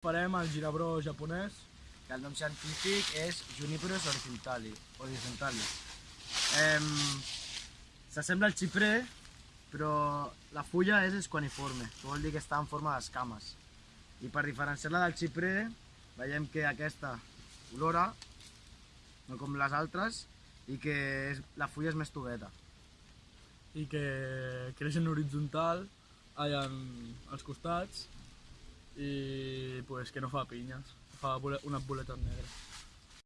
Farem el girabró japonès. que el nom científic és Juniperus horizontali. horizontali. Em, S'assembla al xiprer, però la fulla és esquaniforme, que vol dir que està en forma d'escames. I per diferenciar-la del xiprer, veiem que aquesta olora, no com les altres, i que és, la fulla és més tubeta. i que creix en horitzontal allà en, als costats i Pues que no fa piñas, fa unas boletas negras.